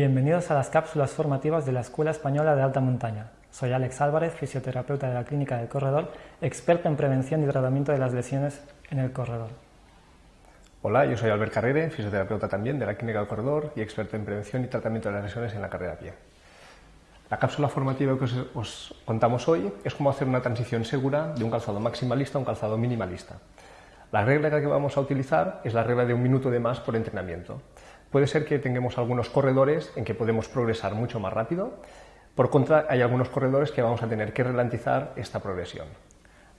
Bienvenidos a las cápsulas formativas de la Escuela Española de Alta Montaña. Soy Alex Álvarez, fisioterapeuta de la Clínica del Corredor, experto en prevención y tratamiento de las lesiones en el corredor. Hola, yo soy Albert Carrere, fisioterapeuta también de la Clínica del Corredor y experto en prevención y tratamiento de las lesiones en la carrera a pie. La cápsula formativa que os, os contamos hoy es cómo hacer una transición segura de un calzado maximalista a un calzado minimalista. La regla que vamos a utilizar es la regla de un minuto de más por entrenamiento. Puede ser que tengamos algunos corredores en que podemos progresar mucho más rápido, por contra hay algunos corredores que vamos a tener que ralentizar esta progresión.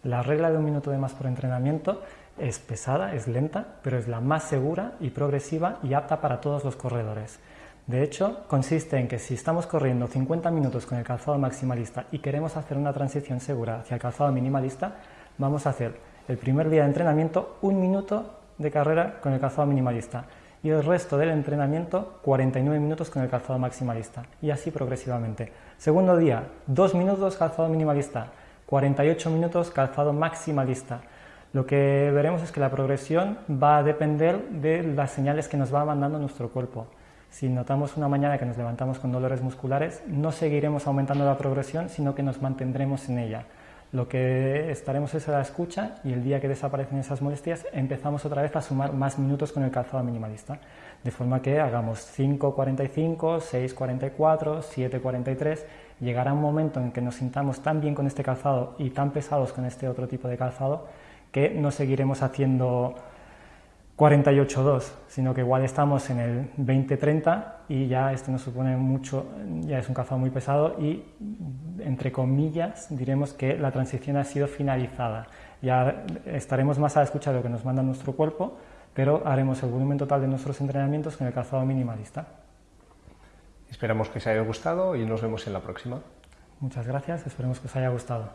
La regla de un minuto de más por entrenamiento es pesada, es lenta, pero es la más segura y progresiva y apta para todos los corredores. De hecho, consiste en que si estamos corriendo 50 minutos con el calzado maximalista y queremos hacer una transición segura hacia el calzado minimalista, vamos a hacer el primer día de entrenamiento un minuto de carrera con el calzado minimalista y el resto del entrenamiento 49 minutos con el calzado maximalista y así progresivamente. Segundo día, 2 minutos calzado minimalista, 48 minutos calzado maximalista. Lo que veremos es que la progresión va a depender de las señales que nos va mandando nuestro cuerpo. Si notamos una mañana que nos levantamos con dolores musculares, no seguiremos aumentando la progresión, sino que nos mantendremos en ella. Lo que estaremos es a la escucha y el día que desaparecen esas molestias empezamos otra vez a sumar más minutos con el calzado minimalista, de forma que hagamos 5.45, 6.44, 7.43, llegará un momento en que nos sintamos tan bien con este calzado y tan pesados con este otro tipo de calzado que no seguiremos haciendo 48.2, sino que igual estamos en el 20-30 y ya esto nos supone mucho, ya es un calzado muy pesado y entre comillas diremos que la transición ha sido finalizada. Ya estaremos más a la escucha de lo que nos manda nuestro cuerpo, pero haremos el volumen total de nuestros entrenamientos con el calzado minimalista. Esperamos que os haya gustado y nos vemos en la próxima. Muchas gracias, esperemos que os haya gustado.